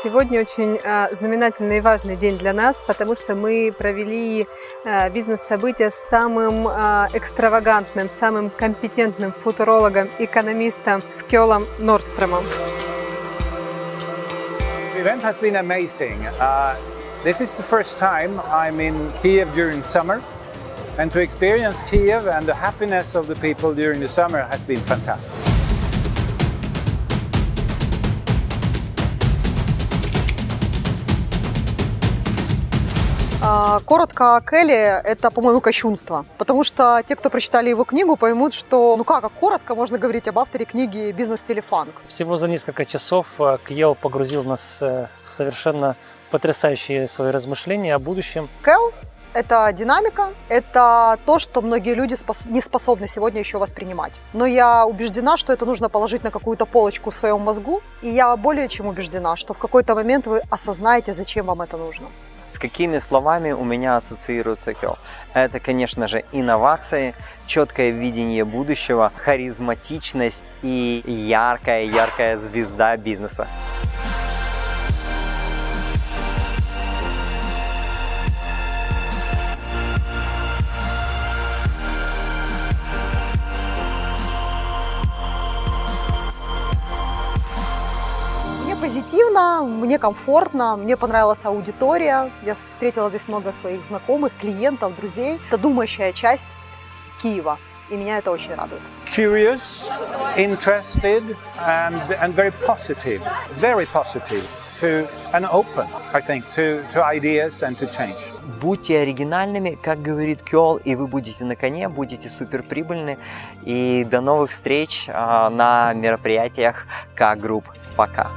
Сегодня очень э, знаменательный и важный день для нас, потому что мы провели э, бизнес-событие с самым э, экстравагантным, самым компетентным футурологом, экономистом Скелом Норстромом. Event has been amazing. Uh, this is the first time I'm in Kiev during summer, and to experience Kiev and the happiness of the people during the summer has been fantastic. Коротко о Келли – это, по-моему, кощунство. Потому что те, кто прочитали его книгу, поймут, что ну как, как коротко можно говорить об авторе книги «Бизнес телефанк». Всего за несколько часов э, Кьел погрузил нас э, в совершенно потрясающие свои размышления о будущем. Кэл – это динамика, это то, что многие люди спос- не способны сегодня еще воспринимать. Но я убеждена, что это нужно положить на какую-то полочку в своем мозгу, и я более чем убеждена, что в какой-то момент вы осознаете, зачем вам это нужно. С какими словами у меня ассоциируется Кел? Это, конечно же, инновации, четкое видение будущего, харизматичность и яркая-яркая звезда бизнеса. Позитивно, мне комфортно, мне понравилась аудитория. Я встретила здесь много своих знакомых, клиентов, друзей. Это думающая часть Киева, и меня это очень радует. Curious, interested, and, and very positive. Very positive to and open, I think, to, to ideas and to change. Будьте оригинальными, как говорит Кел, и вы будете на коне, будете суперприбыльны. И до новых встреч а, на мероприятиях К-групп. Пока!